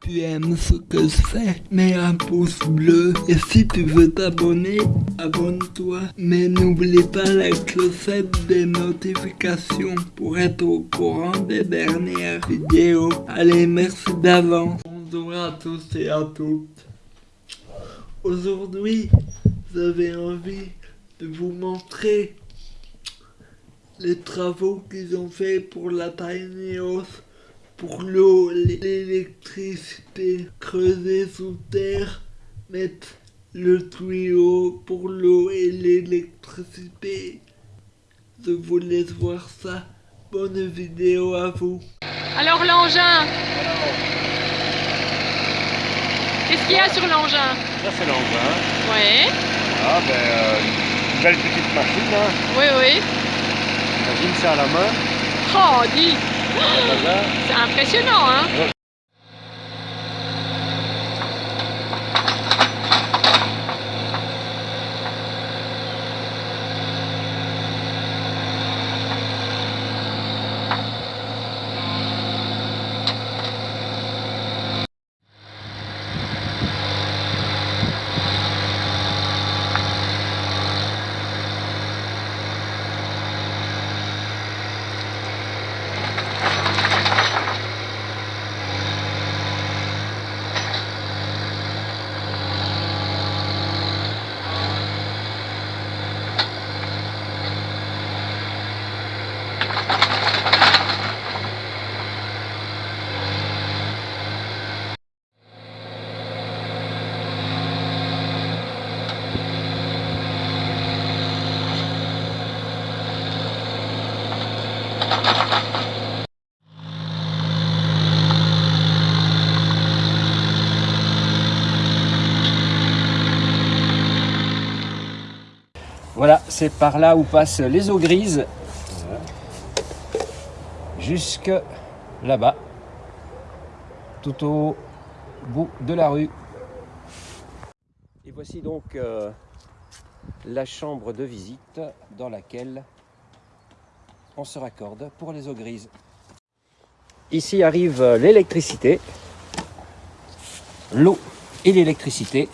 tu aimes ce que je fais, mets un pouce bleu. Et si tu veux t'abonner, abonne-toi. Mais n'oublie pas la clochette des notifications pour être au courant des dernières vidéos. Allez, merci d'avance. Bonjour à tous et à toutes. Aujourd'hui, j'avais envie de vous montrer les travaux qu'ils ont fait pour la Tiny House pour l'eau, l'électricité, creuser sous terre, mettre le tuyau pour l'eau et l'électricité. Je vous laisse voir ça. Bonne vidéo à vous. Alors l'engin Qu'est-ce qu'il y a sur l'engin? Ça c'est l'engin. Oui. Ah ben, euh, une belle petite machine. Hein. Oui, oui. Imagine ça à la main. Oh, dis C'est impressionnant, hein Voilà, c'est par là où passent les eaux grises. Jusque là-bas. Tout au bout de la rue. Et voici donc euh, la chambre de visite dans laquelle on se raccorde pour les eaux grises. Ici arrive l'électricité, l'eau et l'électricité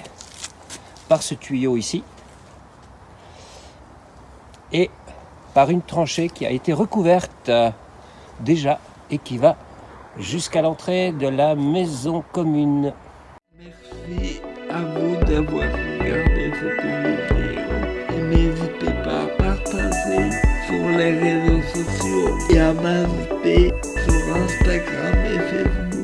par ce tuyau ici et par une tranchée qui a été recouverte déjà et qui va jusqu'à l'entrée de la maison commune. Merci à vous d'avoir regardé cette vidéo les réseaux sociaux et à sur Instagram et Facebook.